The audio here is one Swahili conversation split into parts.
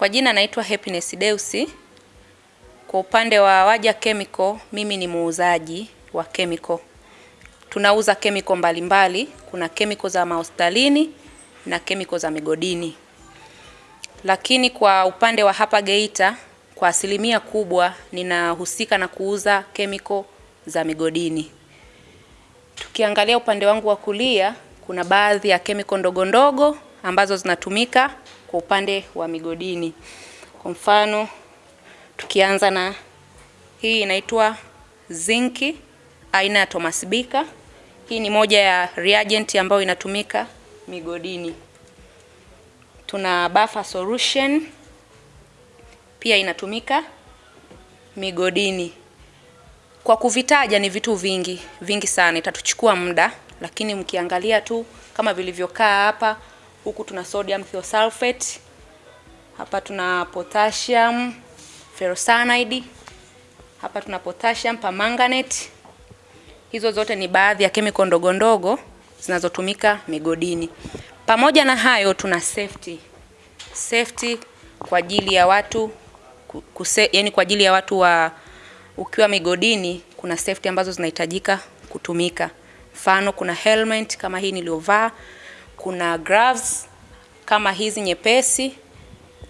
Kwa jina naitwa Happiness Deusi. Kwa upande wa Waja Chemical, mimi ni muuzaji wa chemical. Tunauza chemical mbalimbali, kuna chemical za mahospitalini na chemical za migodini. Lakini kwa upande wa hapa Geita, kwa asilimia kubwa ninahusika na kuuza chemical za migodini. Tukiangalia upande wangu wa kulia, kuna baadhi ya chemical ndogo ndogo ambazo zinatumika kwa upande wa migodini. Kwa mfano, tukianza na hii inaitwa zinki aina ya Thomas Bika. Hii ni moja ya reagent ambayo inatumika migodini. Tuna buffer solution pia inatumika migodini. Kwa kuvitaja ni vitu vingi vingi sana, itatuchukua muda, lakini mkiangalia tu kama vilivyokaa hapa, huku tuna sodium thiosulfate, hapa tuna potassium ferrocyanide, hapa tuna potassium permanganate. Hizo zote ni baadhi ya chemical ndogo ndogo zinazotumika migodini. Pamoja na hayo, tuna safety safety kwa ajili ya watu kuse, yani kwa ajili ya watu wa ukiwa migodini, kuna safety ambazo zinahitajika kutumika. Mfano, kuna helmet kama hii niliyovaa, kuna gloves kama hizi nyepesi,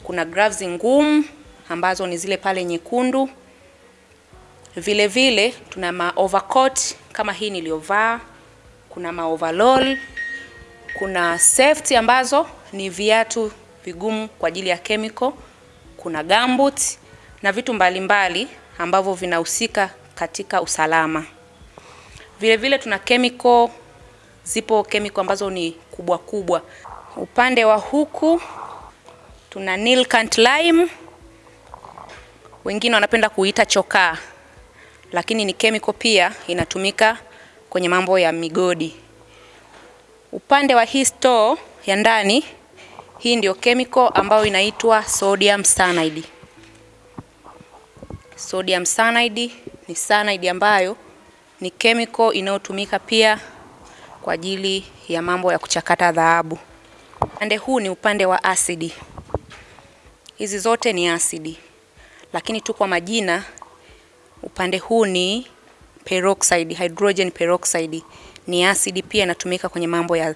kuna gloves ngumu ambazo ni zile pale nyekundu. Vile vile tuna ma overcoat kama hii niliyovaa, kuna ma overall, kuna safety ambazo ni viatu vigumu kwa ajili ya chemical, kuna gumboot na vitu mbalimbali ambavyo vinahusika katika usalama. Vile vile tuna chemical, zipo chemical ambazo ni kubwa kubwa. Upande wa huku tuna Nilkant lime, wengine wanapenda kuita chokaa, lakini ni chemical pia inatumika kwenye mambo ya migodi. Upande wa hii store ya ndani, hii ndio chemical ambayo inaitwa sodium cyanide. Sodium cyanide ni cyanide ambayo ni chemical inayotumika pia kwa ajili ya mambo ya kuchakata dhahabu. Upande huu ni upande wa asidi. Hizi zote ni asidi, lakini tu kwa majina. Upande huu ni peroxide, hydrogen peroxide ni asidi pia inatumika kwenye mambo ya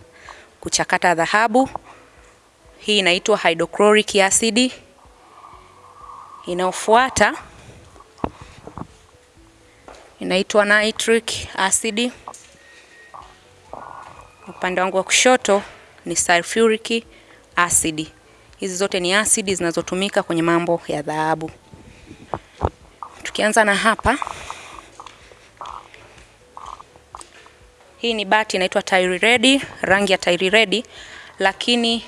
kuchakata dhahabu. Hii inaitwa hydrochloric acid. Inayofuata inaitwa nitric acid. Upande wangu wa kushoto ni sulfuric acid. Hizi zote ni asidi zinazotumika kwenye mambo ya dhahabu. Tukianza na hapa, hii ni bati inaitwa tairi Red, rangi ya tairi Red, lakini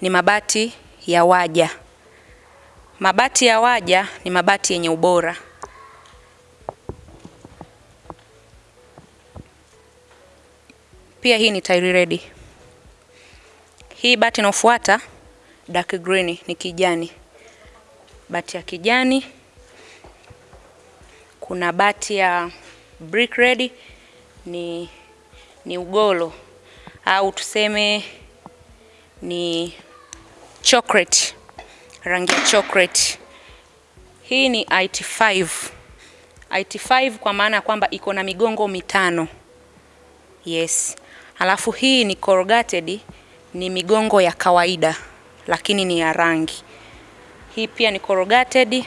ni mabati ya Waja. Mabati ya Waja ni mabati yenye ubora. Pia hii ni tairi Red. Hii bati inayofuata dark green ni kijani. Bati ya kijani. Kuna bati ya brick red ni ni ugolo au tuseme ni chocolate, rangi ya chocolate. Hii ni IT5. IT5 kwa maana ya kwamba iko na migongo mitano. Yes. Alafu hii ni corrugated, ni migongo ya kawaida lakini ni ya rangi. Hii pia ni corrugated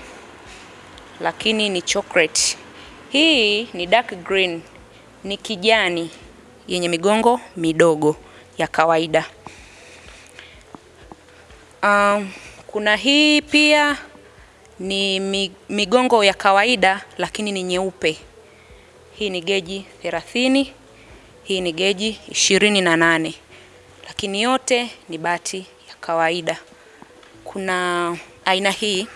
lakini ni chocolate. Hii ni dark green, ni kijani yenye migongo midogo ya kawaida. Um, kuna hii pia ni migongo ya kawaida lakini ni nyeupe. Hii ni geji 30, hii ni geji ishirini na nane, lakini yote ni bati ya kawaida. Kuna aina hii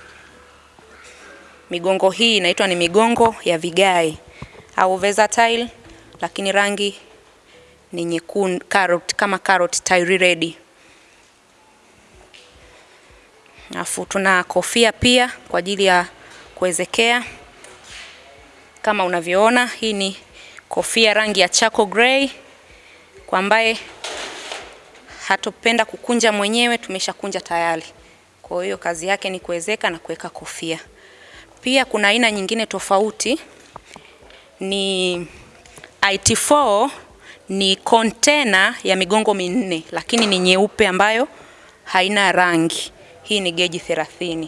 migongo hii inaitwa ni migongo ya vigae au versatile, lakini rangi ni nyekundu carrot, kama carrot Tyre Red. Alafu tuna kofia pia kwa ajili ya kuwezekea kama unavyoona, hii ni kofia rangi ya chako gray kwa ambaye hatopenda kukunja mwenyewe, tumeshakunja tayari. Kwa hiyo kazi yake ni kuwezeka na kuweka kofia. Pia kuna aina nyingine tofauti ni IT4 ni kontena ya migongo minne lakini ni nyeupe ambayo haina rangi. Hii ni geji 30.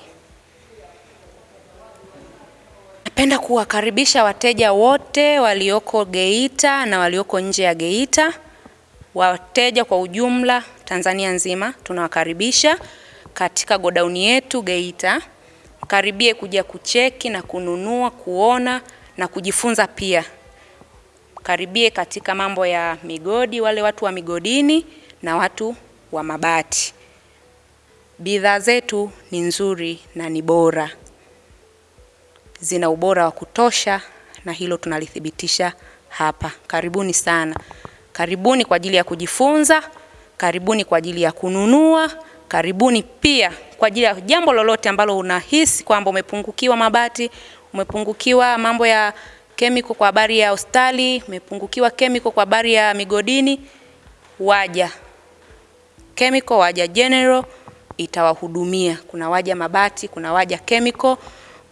Napenda kuwakaribisha wateja wote walioko Geita na walioko nje ya Geita. Wateja kwa ujumla Tanzania nzima tunawakaribisha katika godauni yetu Geita. Karibie kuja kucheki na kununua, kuona na kujifunza pia. Karibie katika mambo ya migodi, wale watu wa migodini na watu wa mabati. Bidhaa zetu ni nzuri na ni bora, zina ubora wa kutosha, na hilo tunalithibitisha hapa. Karibuni sana, karibuni kwa ajili ya kujifunza, karibuni kwa ajili ya kununua, karibuni pia kwa ajili ya jambo lolote ambalo unahisi kwamba umepungukiwa mabati, umepungukiwa mambo ya kemiko kwa habari ya hospitali, umepungukiwa kemiko kwa habari ya migodini, waja kemiko, waja general itawahudumia. Kuna waja mabati, kuna waja chemical,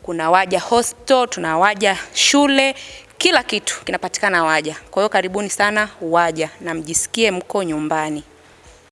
kuna waja hostel, tuna waja shule, kila kitu kinapatikana waja. Kwa hiyo karibuni sana waja na mjisikie mko nyumbani.